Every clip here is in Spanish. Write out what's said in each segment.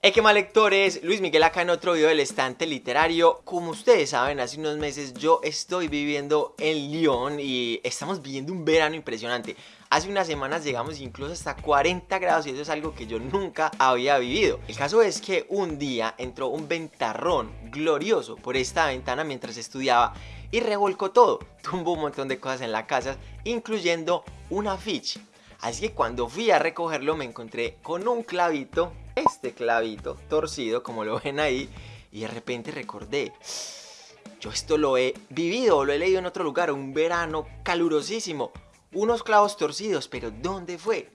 Hey, qué mal lectores, Luis Miguel acá en otro video del estante literario. Como ustedes saben, hace unos meses yo estoy viviendo en Lyon y estamos viviendo un verano impresionante. Hace unas semanas llegamos incluso hasta 40 grados y eso es algo que yo nunca había vivido. El caso es que un día entró un ventarrón glorioso por esta ventana mientras estudiaba y revolcó todo. Tumbó un montón de cosas en la casa, incluyendo un afiche. Así que cuando fui a recogerlo me encontré con un clavito este clavito torcido, como lo ven ahí, y de repente recordé, yo esto lo he vivido, lo he leído en otro lugar, un verano calurosísimo, unos clavos torcidos, pero ¿dónde fue?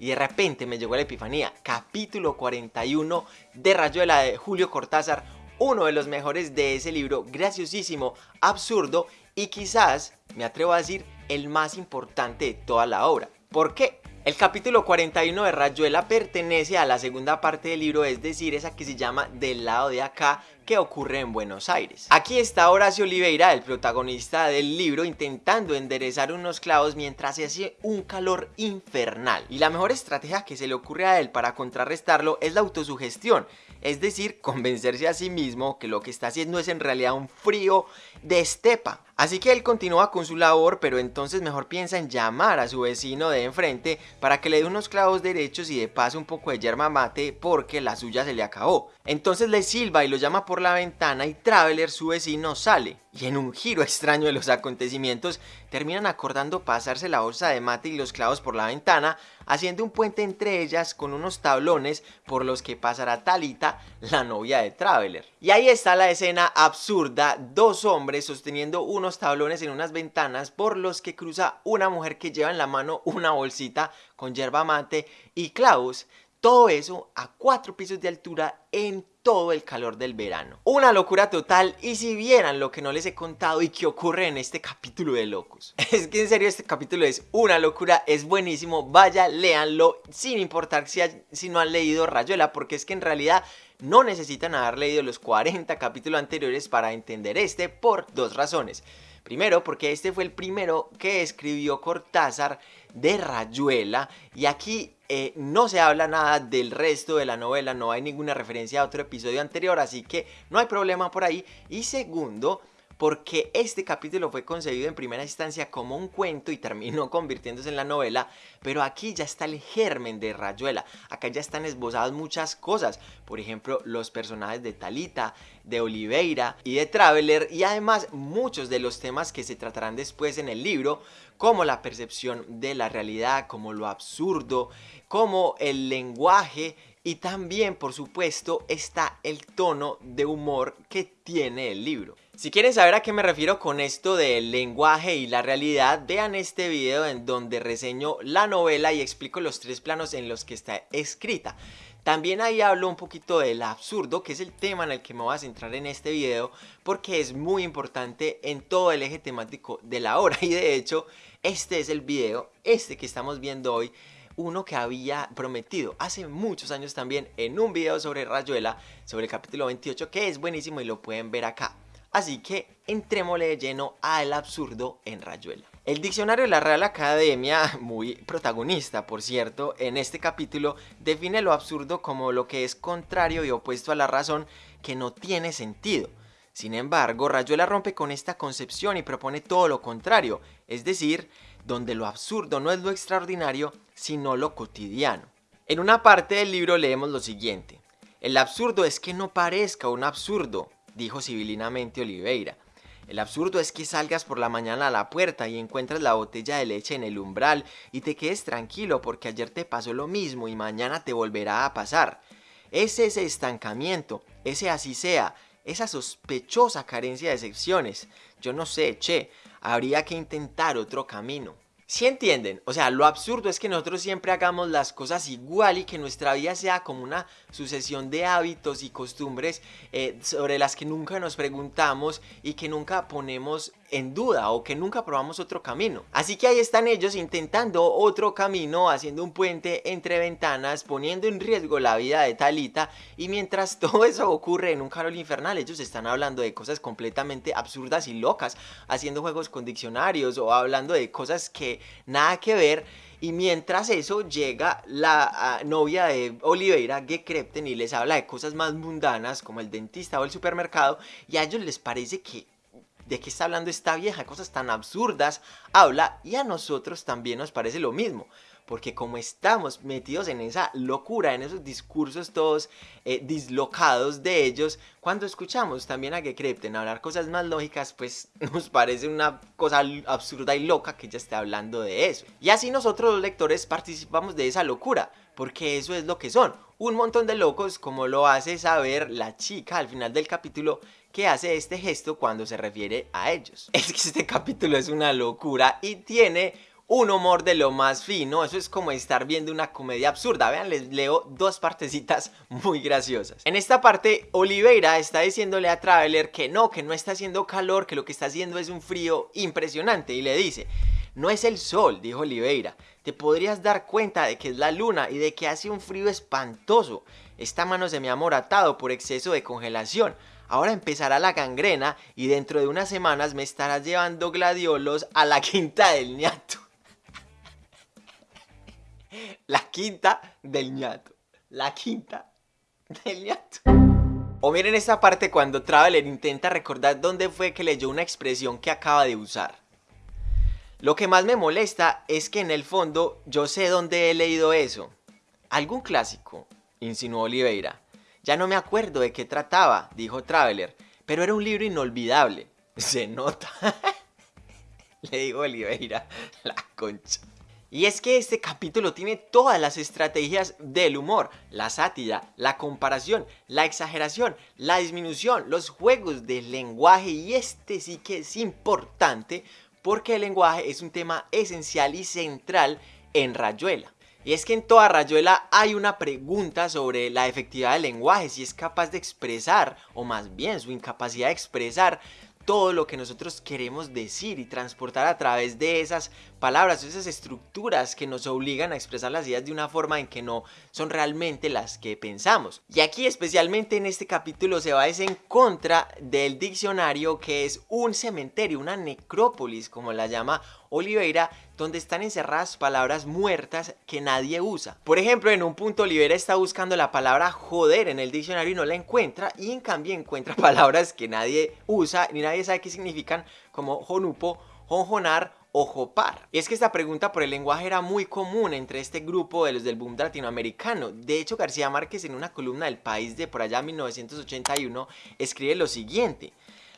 Y de repente me llegó la epifanía, capítulo 41 de Rayuela de Julio Cortázar, uno de los mejores de ese libro, graciosísimo, absurdo y quizás, me atrevo a decir, el más importante de toda la obra. ¿Por qué? El capítulo 41 de Rayuela pertenece a la segunda parte del libro, es decir, esa que se llama Del lado de acá, que ocurre en Buenos Aires. Aquí está Horacio Oliveira, el protagonista del libro, intentando enderezar unos clavos mientras se hace un calor infernal. Y la mejor estrategia que se le ocurre a él para contrarrestarlo es la autosugestión, es decir, convencerse a sí mismo que lo que está haciendo es en realidad un frío de estepa. Así que él continúa con su labor, pero entonces mejor piensa en llamar a su vecino de enfrente para que le dé unos clavos derechos y de paso un poco de yerma mate porque la suya se le acabó. Entonces le silba y lo llama por la ventana y Traveler, su vecino, sale. Y en un giro extraño de los acontecimientos, terminan acordando pasarse la bolsa de mate y los clavos por la ventana, haciendo un puente entre ellas con unos tablones por los que pasará Talita, la novia de Traveler. Y ahí está la escena absurda, dos hombres sosteniendo unos tablones en unas ventanas por los que cruza una mujer que lleva en la mano una bolsita con yerba mate y clavos todo eso a cuatro pisos de altura en todo el calor del verano. Una locura total y si vieran lo que no les he contado y que ocurre en este capítulo de locos. Es que en serio este capítulo es una locura, es buenísimo, vaya, léanlo sin importar si, si no han leído Rayuela porque es que en realidad no necesitan haber leído los 40 capítulos anteriores para entender este por dos razones. Primero, porque este fue el primero que escribió Cortázar de Rayuela y aquí eh, no se habla nada del resto de la novela, no hay ninguna referencia a otro episodio anterior, así que no hay problema por ahí. Y segundo, porque este capítulo fue concebido en primera instancia como un cuento y terminó convirtiéndose en la novela, pero aquí ya está el germen de Rayuela, acá ya están esbozadas muchas cosas, por ejemplo los personajes de Talita, de Oliveira y de Traveler y además muchos de los temas que se tratarán después en el libro, como la percepción de la realidad, como lo absurdo, como el lenguaje y también, por supuesto, está el tono de humor que tiene el libro. Si quieren saber a qué me refiero con esto del lenguaje y la realidad, vean este video en donde reseño la novela y explico los tres planos en los que está escrita. También ahí hablo un poquito del absurdo, que es el tema en el que me voy a centrar en este video, porque es muy importante en todo el eje temático de la obra. Y de hecho, este es el video, este que estamos viendo hoy, uno que había prometido hace muchos años también en un video sobre Rayuela, sobre el capítulo 28, que es buenísimo y lo pueden ver acá. Así que entrémosle de lleno al absurdo en Rayuela. El diccionario de la Real Academia, muy protagonista por cierto, en este capítulo define lo absurdo como lo que es contrario y opuesto a la razón que no tiene sentido. Sin embargo, Rayuela rompe con esta concepción y propone todo lo contrario, es decir, donde lo absurdo no es lo extraordinario, sino lo cotidiano. En una parte del libro leemos lo siguiente. El absurdo es que no parezca un absurdo, dijo civilinamente Oliveira. El absurdo es que salgas por la mañana a la puerta y encuentras la botella de leche en el umbral y te quedes tranquilo porque ayer te pasó lo mismo y mañana te volverá a pasar. Es ese estancamiento, ese así sea, esa sospechosa carencia de excepciones. Yo no sé, che, habría que intentar otro camino. Si entienden, o sea, lo absurdo es que nosotros siempre hagamos las cosas igual y que nuestra vida sea como una sucesión de hábitos y costumbres eh, sobre las que nunca nos preguntamos y que nunca ponemos en duda o que nunca probamos otro camino. Así que ahí están ellos intentando otro camino, haciendo un puente entre ventanas, poniendo en riesgo la vida de Talita y mientras todo eso ocurre en un carol infernal, ellos están hablando de cosas completamente absurdas y locas, haciendo juegos con diccionarios o hablando de cosas que nada que ver Y mientras eso llega la ah, novia de Oliveira, Gekrepten, y les habla de cosas más mundanas como el dentista o el supermercado y a ellos les parece que de qué está hablando esta vieja, cosas tan absurdas habla y a nosotros también nos parece lo mismo porque como estamos metidos en esa locura, en esos discursos todos eh, dislocados de ellos, cuando escuchamos también a Gekrepten hablar cosas más lógicas, pues nos parece una cosa absurda y loca que ella esté hablando de eso. Y así nosotros los lectores participamos de esa locura, porque eso es lo que son, un montón de locos como lo hace saber la chica al final del capítulo que hace este gesto cuando se refiere a ellos. Es que este capítulo es una locura y tiene un humor de lo más fino, eso es como estar viendo una comedia absurda, vean, les leo dos partecitas muy graciosas. En esta parte, Oliveira está diciéndole a Traveler que no, que no está haciendo calor, que lo que está haciendo es un frío impresionante y le dice, no es el sol, dijo Oliveira, te podrías dar cuenta de que es la luna y de que hace un frío espantoso. Esta mano se me ha moratado por exceso de congelación. Ahora empezará la gangrena y dentro de unas semanas me estarás llevando gladiolos a la quinta del ñato. La quinta del ñato. La quinta del ñato. O miren esta parte cuando Traveler intenta recordar dónde fue que leyó una expresión que acaba de usar. Lo que más me molesta es que en el fondo yo sé dónde he leído eso. ¿Algún clásico? insinuó Oliveira. Ya no me acuerdo de qué trataba, dijo Traveler, pero era un libro inolvidable. Se nota. Le digo Oliveira, la concha. Y es que este capítulo tiene todas las estrategias del humor, la sátira, la comparación, la exageración, la disminución, los juegos del lenguaje y este sí que es importante porque el lenguaje es un tema esencial y central en Rayuela. Y es que en toda Rayuela hay una pregunta sobre la efectividad del lenguaje, si es capaz de expresar, o más bien su incapacidad de expresar todo lo que nosotros queremos decir y transportar a través de esas palabras, esas estructuras que nos obligan a expresar las ideas de una forma en que no son realmente las que pensamos. Y aquí especialmente en este capítulo se va en contra del diccionario que es un cementerio, una necrópolis como la llama Oliveira, donde están encerradas palabras muertas que nadie usa. Por ejemplo, en un punto Oliveira está buscando la palabra joder en el diccionario y no la encuentra, y en cambio encuentra palabras que nadie usa ni nadie sabe qué significan, como jonupo, jonjonar o jopar. Y es que esta pregunta por el lenguaje era muy común entre este grupo de los del boom latinoamericano. De hecho, García Márquez en una columna del País de por allá 1981 escribe lo siguiente.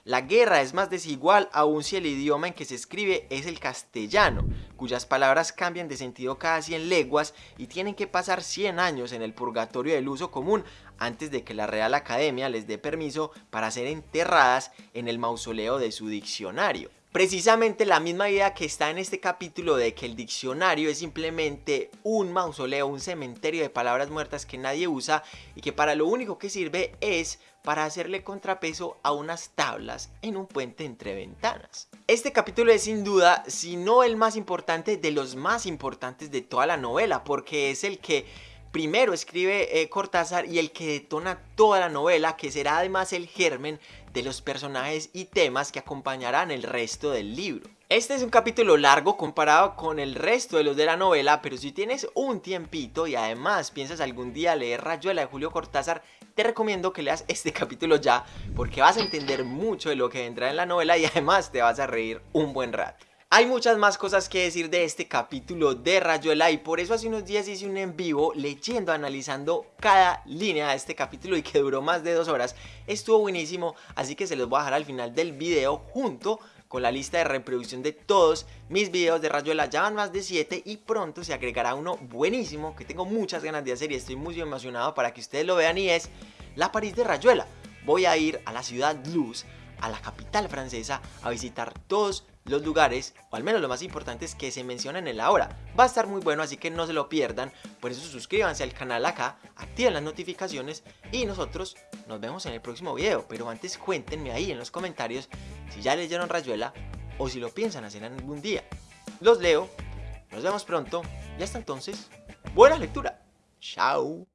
La guerra es más desigual aún si el idioma en que se escribe es el castellano, cuyas palabras cambian de sentido cada 100 leguas y tienen que pasar 100 años en el purgatorio del uso común antes de que la Real Academia les dé permiso para ser enterradas en el mausoleo de su diccionario. Precisamente la misma idea que está en este capítulo de que el diccionario es simplemente un mausoleo, un cementerio de palabras muertas que nadie usa y que para lo único que sirve es para hacerle contrapeso a unas tablas en un puente entre ventanas. Este capítulo es sin duda, si no el más importante, de los más importantes de toda la novela, porque es el que primero escribe eh, Cortázar y el que detona toda la novela, que será además el germen de los personajes y temas que acompañarán el resto del libro. Este es un capítulo largo comparado con el resto de los de la novela, pero si tienes un tiempito y además piensas algún día leer Rayuela de Julio Cortázar, te recomiendo que leas este capítulo ya, porque vas a entender mucho de lo que vendrá en la novela y además te vas a reír un buen rato. Hay muchas más cosas que decir de este capítulo de Rayuela y por eso hace unos días hice un en vivo leyendo, analizando cada línea de este capítulo y que duró más de dos horas. Estuvo buenísimo, así que se los voy a dejar al final del video junto con la lista de reproducción de todos mis videos de Rayuela. Ya van más de 7 y pronto se agregará uno buenísimo que tengo muchas ganas de hacer y estoy muy emocionado para que ustedes lo vean y es la París de Rayuela. Voy a ir a la ciudad Luz, a la capital francesa, a visitar todos los lugares, o al menos lo más importante que se mencionan en la hora. Va a estar muy bueno, así que no se lo pierdan. Por eso suscríbanse al canal acá, activen las notificaciones y nosotros nos vemos en el próximo video. Pero antes cuéntenme ahí en los comentarios si ya leyeron Rayuela o si lo piensan hacer algún día. Los leo, nos vemos pronto y hasta entonces, buena lectura. Chao.